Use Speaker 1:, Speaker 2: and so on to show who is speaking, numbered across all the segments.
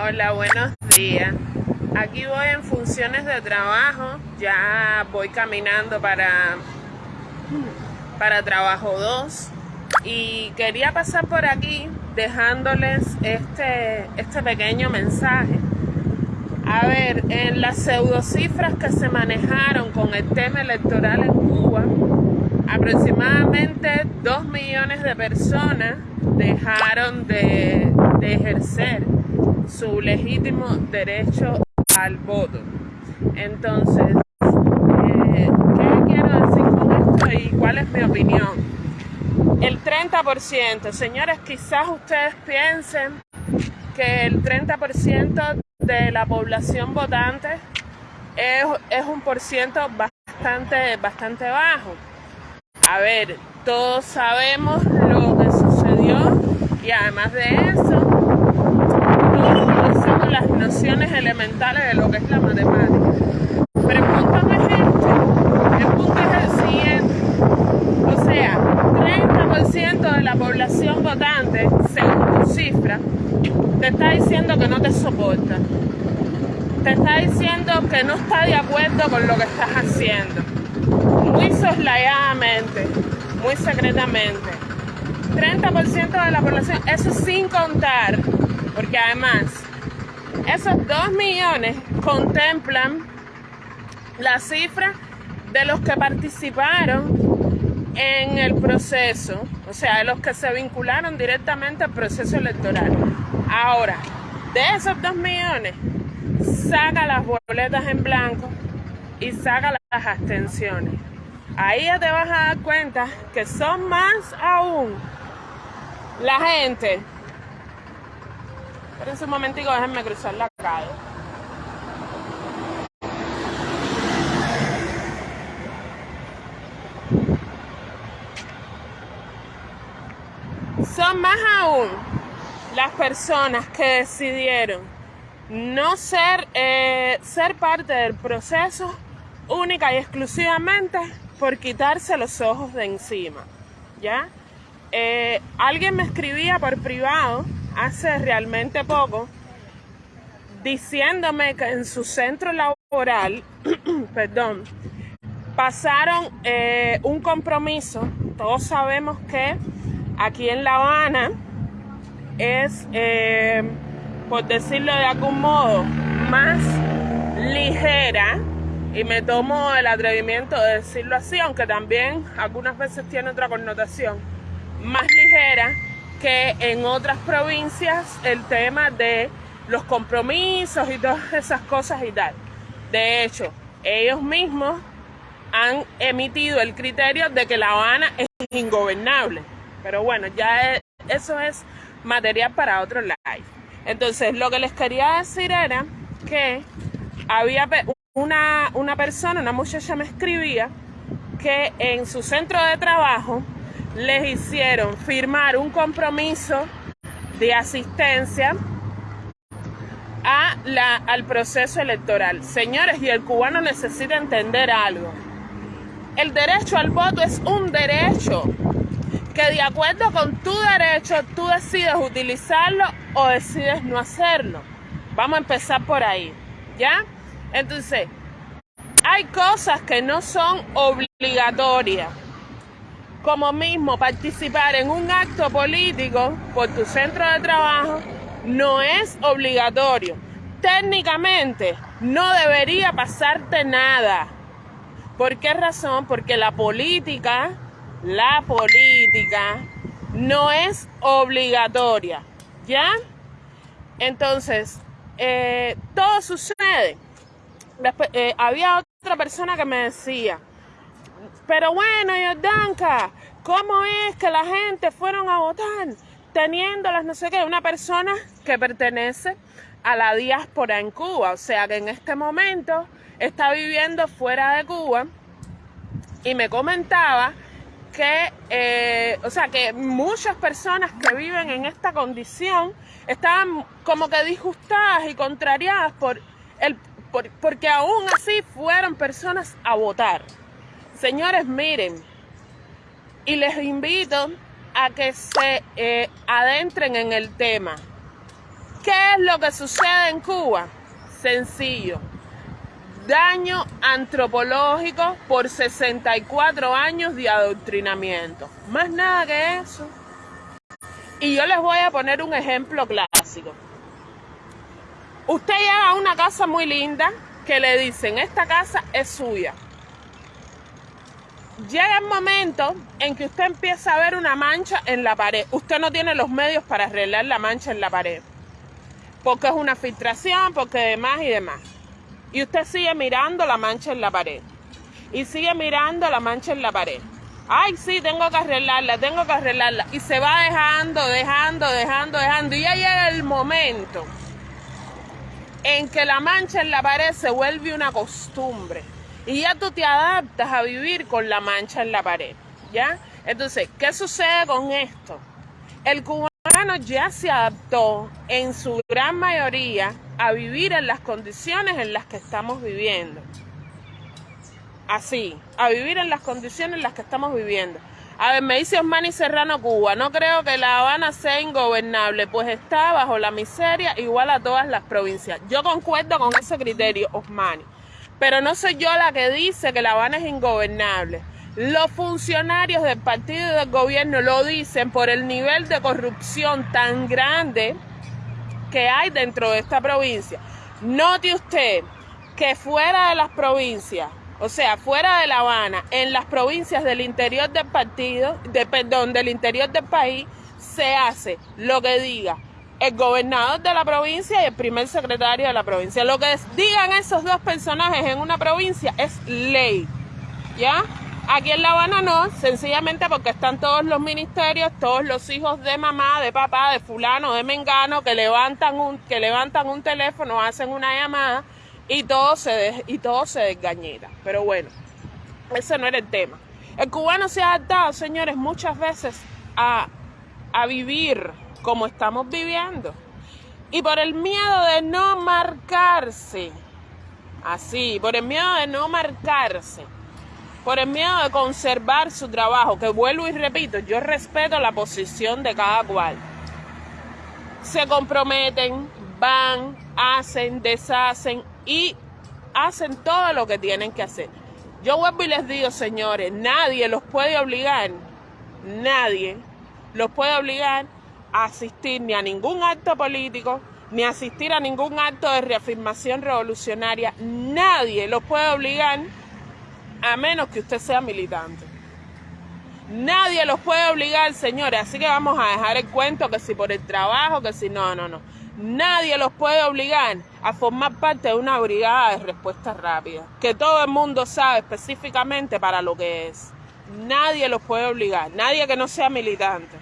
Speaker 1: Hola, buenos días. Aquí voy en funciones de trabajo, ya voy caminando para, para trabajo 2 y quería pasar por aquí dejándoles este, este pequeño mensaje. A ver, en las pseudocifras que se manejaron con el tema electoral en Cuba, aproximadamente 2 millones de personas dejaron de, de ejercer su legítimo derecho al voto. Entonces, eh, ¿qué quiero decir con esto y cuál es mi opinión? El 30%, señores, quizás ustedes piensen que el 30% de la población votante es, es un por ciento bastante, bastante bajo. A ver, todos sabemos lo que sucedió y además de eso, nociones elementales de lo que es la matemática. No es este, el punto es el siguiente. O sea, 30% de la población votante, según tu cifra, te está diciendo que no te soporta. Te está diciendo que no está de acuerdo con lo que estás haciendo. Muy soslayadamente, muy secretamente. 30% de la población, eso sin contar, porque además esos 2 millones contemplan la cifra de los que participaron en el proceso, o sea, de los que se vincularon directamente al proceso electoral. Ahora, de esos 2 millones, saca las boletas en blanco y saca las abstenciones. Ahí ya te vas a dar cuenta que son más aún la gente Esperen un momentico, déjenme cruzar la calle. Son más aún las personas que decidieron no ser, eh, ser parte del proceso única y exclusivamente por quitarse los ojos de encima. ¿Ya? Eh, alguien me escribía por privado hace realmente poco diciéndome que en su centro laboral, perdón, pasaron eh, un compromiso. Todos sabemos que aquí en La Habana es, eh, por decirlo de algún modo, más ligera y me tomo el atrevimiento de decirlo así, aunque también algunas veces tiene otra connotación, más ligera que en otras provincias el tema de los compromisos y todas esas cosas y tal. De hecho, ellos mismos han emitido el criterio de que La Habana es ingobernable. Pero bueno, ya e, eso es material para otro live. Entonces, lo que les quería decir era que había una, una persona, una muchacha me escribía que en su centro de trabajo les hicieron firmar un compromiso de asistencia a la, al proceso electoral. Señores, y el cubano necesita entender algo. El derecho al voto es un derecho que de acuerdo con tu derecho tú decides utilizarlo o decides no hacerlo. Vamos a empezar por ahí, ¿ya? Entonces, hay cosas que no son obligatorias como mismo participar en un acto político por tu centro de trabajo no es obligatorio. Técnicamente no debería pasarte nada. ¿Por qué razón? Porque la política, la política no es obligatoria. ¿Ya? Entonces, eh, todo sucede. Eh, había otra persona que me decía, pero bueno, Yordanka, ¿cómo es que la gente fueron a votar teniendo las no sé qué? Una persona que pertenece a la diáspora en Cuba, o sea que en este momento está viviendo fuera de Cuba y me comentaba que, eh, o sea, que muchas personas que viven en esta condición estaban como que disgustadas y contrariadas por el, por, porque aún así fueron personas a votar. Señores, miren, y les invito a que se eh, adentren en el tema. ¿Qué es lo que sucede en Cuba? Sencillo. Daño antropológico por 64 años de adoctrinamiento. Más nada que eso. Y yo les voy a poner un ejemplo clásico. Usted llega a una casa muy linda que le dicen, esta casa es suya. Llega el momento en que usted empieza a ver una mancha en la pared. Usted no tiene los medios para arreglar la mancha en la pared. Porque es una filtración, porque demás y demás. Y usted sigue mirando la mancha en la pared. Y sigue mirando la mancha en la pared. Ay, sí, tengo que arreglarla, tengo que arreglarla. Y se va dejando, dejando, dejando, dejando. Y ya llega el momento en que la mancha en la pared se vuelve una costumbre y ya tú te adaptas a vivir con la mancha en la pared, ¿ya? Entonces, ¿qué sucede con esto? El cubano ya se adaptó en su gran mayoría a vivir en las condiciones en las que estamos viviendo. Así, a vivir en las condiciones en las que estamos viviendo. A ver, me dice Osmani Serrano Cuba, no creo que La Habana sea ingobernable, pues está bajo la miseria igual a todas las provincias. Yo concuerdo con ese criterio, Osmani, pero no soy yo la que dice que La Habana es ingobernable. Los funcionarios del partido y del gobierno lo dicen por el nivel de corrupción tan grande que hay dentro de esta provincia. Note usted que fuera de las provincias o sea, fuera de La Habana, en las provincias del interior del partido, de, perdón, del interior del país, se hace lo que diga el gobernador de la provincia y el primer secretario de la provincia. Lo que digan esos dos personajes en una provincia es ley. ¿Ya? Aquí en La Habana no, sencillamente porque están todos los ministerios, todos los hijos de mamá, de papá, de fulano, de mengano, que levantan un, que levantan un teléfono, hacen una llamada y todo se, y todo se desgañita. Pero bueno, ese no era el tema. El cubano se ha adaptado, señores, muchas veces a, a vivir como estamos viviendo. Y por el miedo de no marcarse, así, por el miedo de no marcarse, por el miedo de conservar su trabajo, que vuelvo y repito, yo respeto la posición de cada cual. Se comprometen, van, hacen, deshacen y hacen todo lo que tienen que hacer. Yo vuelvo y les digo, señores, nadie los puede obligar, nadie los puede obligar asistir ni a ningún acto político, ni asistir a ningún acto de reafirmación revolucionaria. Nadie los puede obligar a menos que usted sea militante. Nadie los puede obligar, señores. Así que vamos a dejar el cuento que si por el trabajo, que si no, no, no. Nadie los puede obligar a formar parte de una brigada de respuesta rápida, que todo el mundo sabe específicamente para lo que es. Nadie los puede obligar, nadie que no sea militante.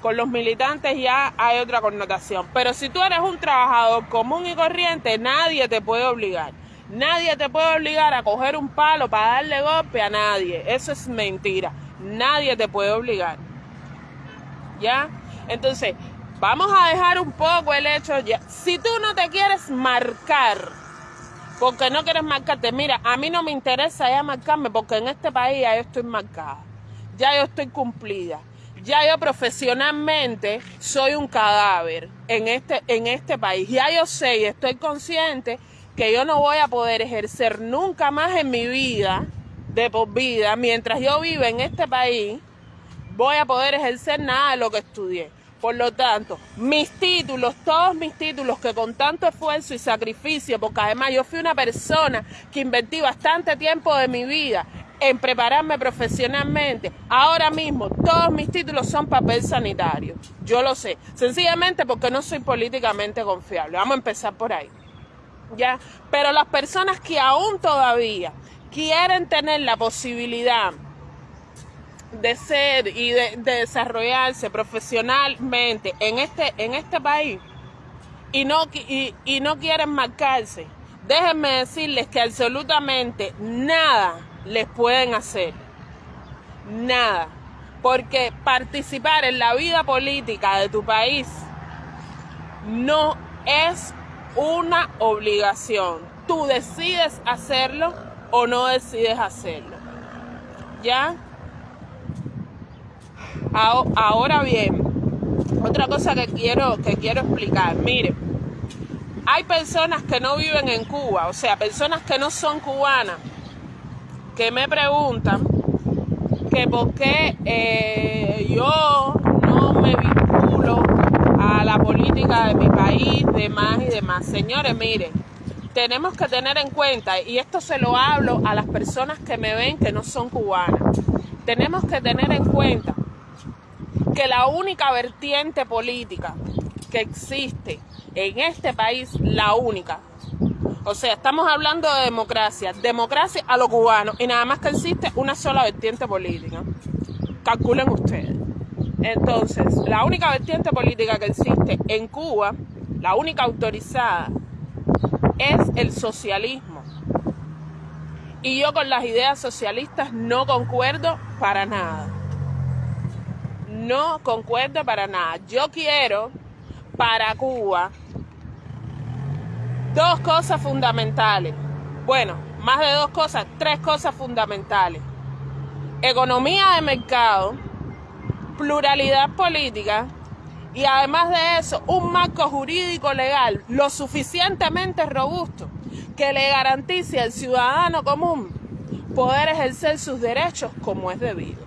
Speaker 1: Con los militantes ya hay otra connotación, pero si tú eres un trabajador común y corriente, nadie te puede obligar. Nadie te puede obligar a coger un palo para darle golpe a nadie. Eso es mentira. Nadie te puede obligar. ¿Ya? Entonces, Vamos a dejar un poco el hecho ya. Si tú no te quieres marcar, porque no quieres marcarte, mira, a mí no me interesa ya marcarme, porque en este país ya yo estoy marcada, ya yo estoy cumplida, ya yo profesionalmente soy un cadáver en este, en este país. Ya yo sé y estoy consciente que yo no voy a poder ejercer nunca más en mi vida, de por vida, mientras yo viva en este país, voy a poder ejercer nada de lo que estudié. Por lo tanto, mis títulos, todos mis títulos que con tanto esfuerzo y sacrificio, porque además yo fui una persona que invertí bastante tiempo de mi vida en prepararme profesionalmente, ahora mismo todos mis títulos son papel sanitario. Yo lo sé, sencillamente porque no soy políticamente confiable. Vamos a empezar por ahí. ¿Ya? Pero las personas que aún todavía quieren tener la posibilidad de ser y de, desarrollarse profesionalmente en este, en este país y no, y, y no quieren marcarse, déjenme decirles que absolutamente nada les pueden hacer. Nada. Porque participar en la vida política de tu país no es una obligación. Tú decides hacerlo o no decides hacerlo. ¿Ya? Ahora bien, otra cosa que quiero, que quiero explicar, mire, hay personas que no viven en Cuba, o sea, personas que no son cubanas, que me preguntan que por qué eh, yo no me vinculo a la política de mi país, demás y demás. Señores, miren, tenemos que tener en cuenta, y esto se lo hablo a las personas que me ven que no son cubanas, tenemos que tener en cuenta que la única vertiente política que existe en este país, la única, o sea, estamos hablando de democracia, democracia a los cubanos, y nada más que existe una sola vertiente política. Calculen ustedes. Entonces, la única vertiente política que existe en Cuba, la única autorizada, es el socialismo. Y yo con las ideas socialistas no concuerdo para nada. No concuerdo para nada. Yo quiero para Cuba dos cosas fundamentales. Bueno, más de dos cosas, tres cosas fundamentales. Economía de mercado, pluralidad política y además de eso, un marco jurídico legal lo suficientemente robusto que le garantice al ciudadano común poder ejercer sus derechos como es debido.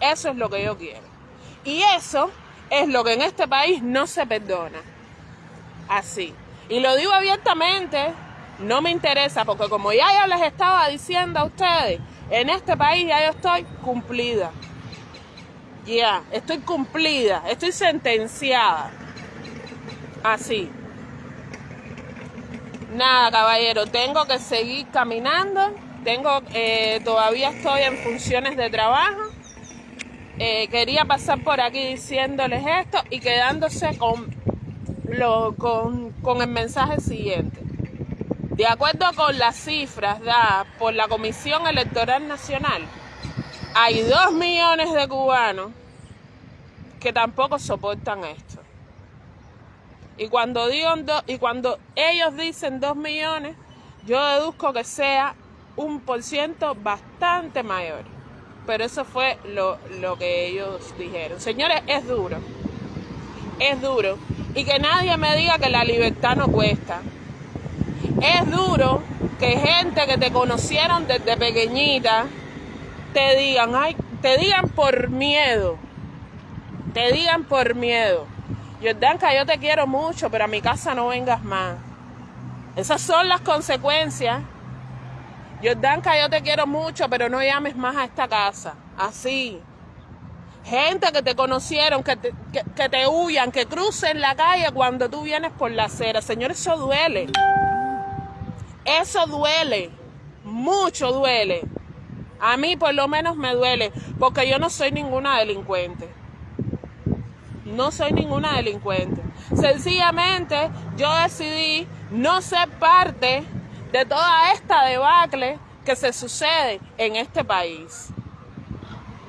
Speaker 1: Eso es lo que yo quiero. Y eso es lo que en este país no se perdona. Así. Y lo digo abiertamente, no me interesa, porque como ya yo les estaba diciendo a ustedes, en este país ya yo estoy cumplida. Ya, estoy cumplida, estoy sentenciada. Así. Nada, caballero, tengo que seguir caminando. Tengo, eh, todavía estoy en funciones de trabajo. Eh, quería pasar por aquí diciéndoles esto y quedándose con, con, el mensaje siguiente. De acuerdo con las cifras dadas por la Comisión Electoral Nacional, hay dos millones de cubanos que tampoco soportan esto. Y cuando, digo y cuando ellos dicen dos millones, yo deduzco que sea un por ciento bastante mayor. Pero eso fue lo, lo que ellos dijeron. Señores, es duro. Es duro. Y que nadie me diga que la libertad no cuesta. Es duro que gente que te conocieron desde pequeñita te digan, ay, te digan por miedo, te digan por miedo. Jordanka, yo te quiero mucho, pero a mi casa no vengas más. Esas son las consecuencias. Jordanka, yo te quiero mucho, pero no llames más a esta casa. Así. Gente que te conocieron, que te, que, te huyan, que crucen la calle cuando tú vienes por la acera. Señor, eso duele. Eso duele. Mucho duele. A mí por lo menos me duele, porque yo no soy ninguna delincuente. No soy ninguna delincuente. Sencillamente yo decidí no ser parte de toda esta debacle que se sucede en este país.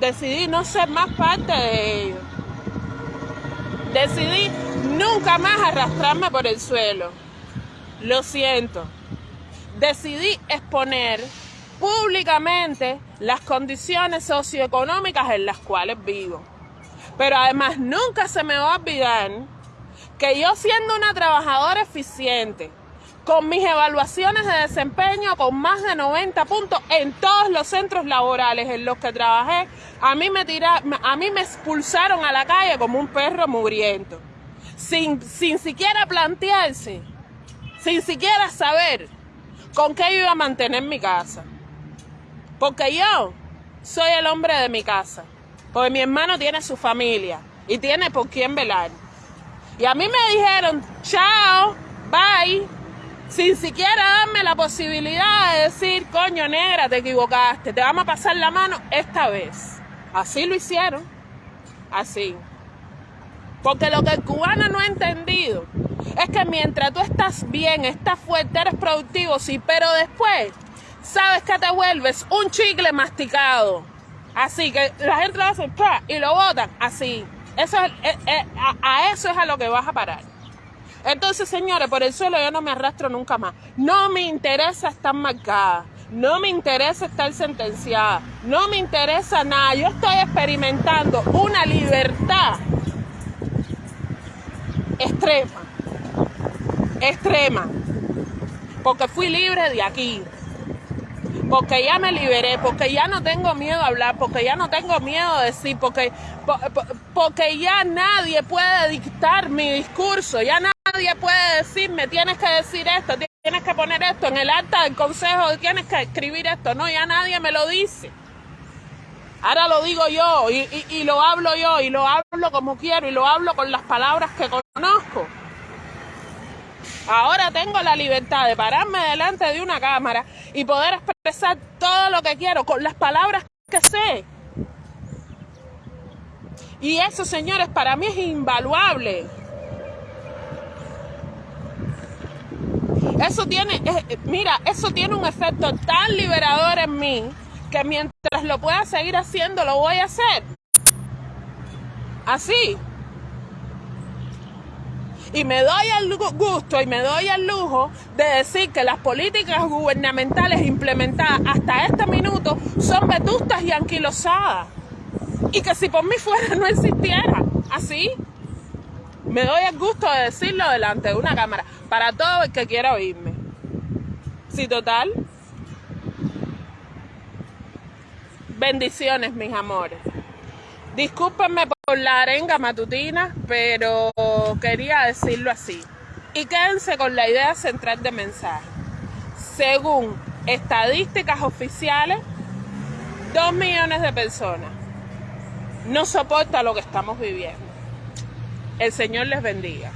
Speaker 1: Decidí no ser más parte de ello. Decidí nunca más arrastrarme por el suelo. Lo siento. Decidí exponer públicamente las condiciones socioeconómicas en las cuales vivo. Pero además nunca se me va a olvidar que yo siendo una trabajadora eficiente, con mis evaluaciones de desempeño con más de 90 puntos en todos los centros laborales en los que trabajé, a mí me, tira, a mí me expulsaron a la calle como un perro mugriento, sin, sin siquiera plantearse, sin siquiera saber con qué iba a mantener mi casa. Porque yo soy el hombre de mi casa. Porque mi hermano tiene su familia y tiene por quién velar. Y a mí me dijeron, chao, bye, sin siquiera darme la posibilidad de decir, coño negra, te equivocaste, te vamos a pasar la mano esta vez. Así lo hicieron, así. Porque lo que el cubano no ha entendido es que mientras tú estás bien, estás fuerte, eres productivo, sí, pero después sabes que te vuelves un chicle masticado. Así que la gente lo hace y lo botan así. Eso es, eh, eh, a, eso es a lo que vas a parar. Entonces, señores, por el suelo yo no me arrastro nunca más. No me interesa estar marcada. No me interesa estar sentenciada. No me interesa nada. Yo estoy experimentando una libertad extrema. extrema. Porque fui libre de aquí. Porque ya me liberé, porque ya no tengo miedo a hablar, porque ya no tengo miedo a decir, porque, porque ya nadie puede dictar mi discurso, ya nadie puede decirme, tienes que decir esto, tienes que poner esto en el acta del consejo, tienes que escribir esto. No, ya nadie me lo dice. Ahora lo digo yo y, lo hablo yo y lo hablo como quiero y lo hablo con las palabras que conozco. Ahora tengo la libertad de pararme delante de una cámara y poder expresar todo lo que quiero con las palabras que sé. Y eso, señores, para mí es invaluable. Eso tiene, eh, mira, eso tiene un efecto tan liberador en mí que mientras lo pueda seguir haciendo, lo voy a hacer. Así. Y me doy el gusto y me doy el lujo de decir que las políticas gubernamentales implementadas hasta este minuto son vetustas y anquilosadas. Y que si por mí fuera no existiera. Así. Me doy el gusto de decirlo delante de una cámara para todo el que quiera oírme. Sí, total. Bendiciones, mis amores. Discúlpenme la arenga matutina, pero quería decirlo así. Y quédense con la idea central de mensaje. Según estadísticas oficiales, dos millones de personas no soportan lo que estamos viviendo. El Señor les bendiga.